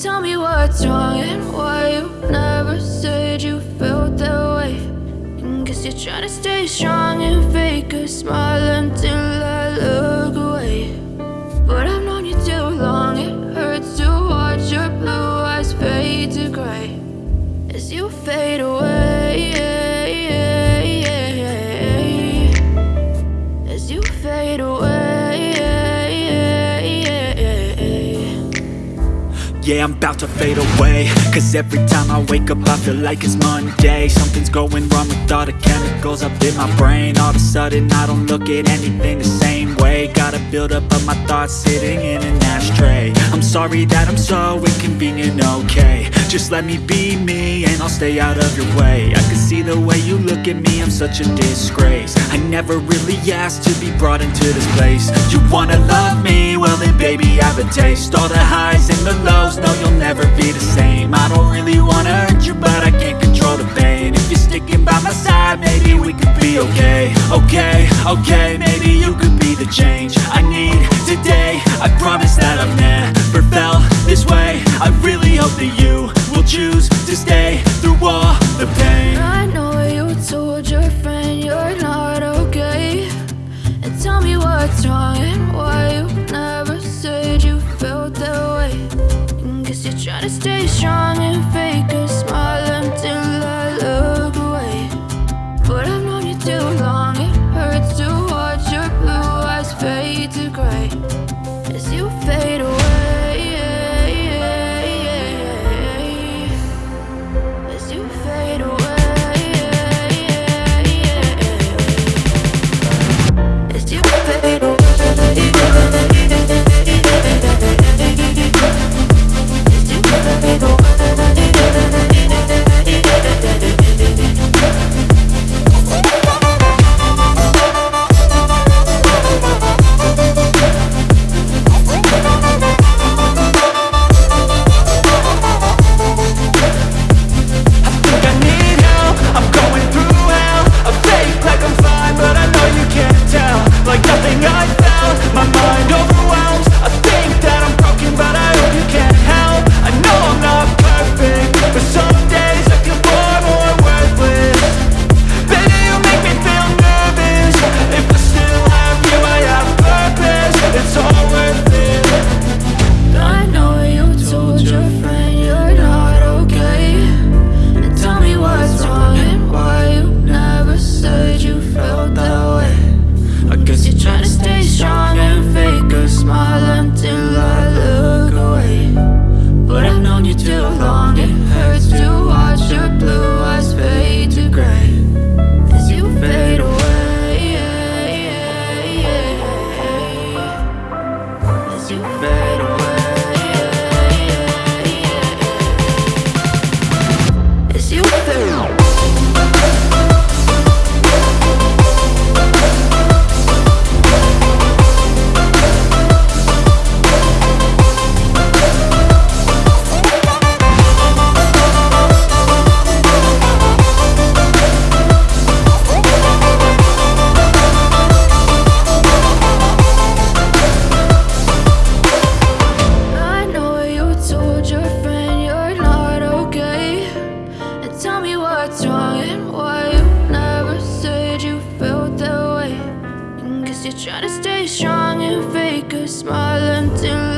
Tell me what's wrong and why you never said you felt that way. And guess you're trying to stay strong and fake a smile until I look Yeah, I'm about to fade away. Cause every time I wake up I feel like it's Monday. Something's going wrong with all the chemicals up in my brain. All of a sudden I don't look at anything the same way. Gotta build up of my thoughts sitting in an ashtray. I'm sorry that I'm so inconvenient, okay. Just let me be me and I'll stay out of your way. I can see the way you look at me, I'm such a disgrace. I never really asked to be brought into this place. You wanna love me? Well then baby have a taste. All the highs and the lows know you'll never be the same. I don't really wanna hurt you, but I can't control the pain. If you're sticking by my side, maybe we could be okay. Okay, okay, maybe you could be the change I need today. I promise that I've never to stay strong and fake you Trying to stay strong and fake a smile until